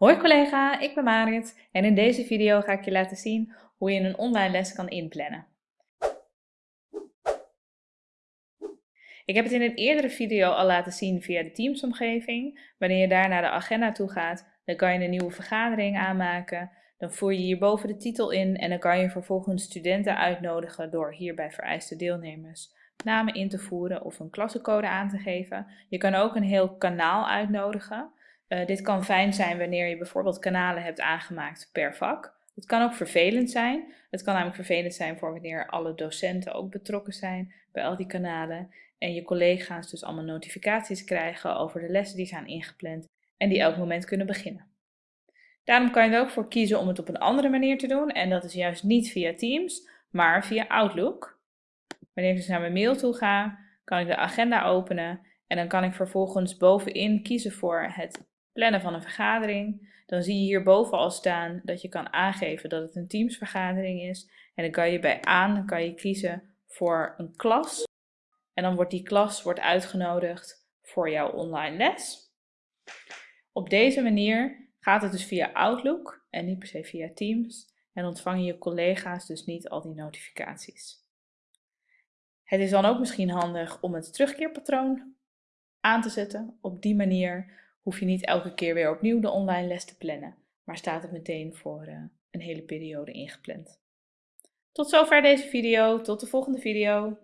Hoi collega, ik ben Marit en in deze video ga ik je laten zien hoe je een online les kan inplannen. Ik heb het in een eerdere video al laten zien via de Teams-omgeving. Wanneer je daar naar de agenda toe gaat, dan kan je een nieuwe vergadering aanmaken. Dan voer je hierboven de titel in en dan kan je vervolgens studenten uitnodigen door hierbij vereiste deelnemers namen in te voeren of een klassencode aan te geven. Je kan ook een heel kanaal uitnodigen. Uh, dit kan fijn zijn wanneer je bijvoorbeeld kanalen hebt aangemaakt per vak. Het kan ook vervelend zijn. Het kan namelijk vervelend zijn voor wanneer alle docenten ook betrokken zijn bij al die kanalen. En je collega's dus allemaal notificaties krijgen over de lessen die zijn ingepland en die elk moment kunnen beginnen. Daarom kan je er ook voor kiezen om het op een andere manier te doen. En dat is juist niet via Teams, maar via Outlook. Wanneer ik dus naar mijn mail toe ga, kan ik de agenda openen en dan kan ik vervolgens bovenin kiezen voor het plannen van een vergadering. Dan zie je hierboven al staan dat je kan aangeven dat het een teamsvergadering is. En dan kan je bij aan kan je kiezen voor een klas. En dan wordt die klas wordt uitgenodigd voor jouw online les. Op deze manier gaat het dus via Outlook en niet per se via Teams. En ontvangen je collega's dus niet al die notificaties. Het is dan ook misschien handig om het terugkeerpatroon aan te zetten. Op die manier hoef je niet elke keer weer opnieuw de online les te plannen, maar staat het meteen voor uh, een hele periode ingepland. Tot zover deze video, tot de volgende video.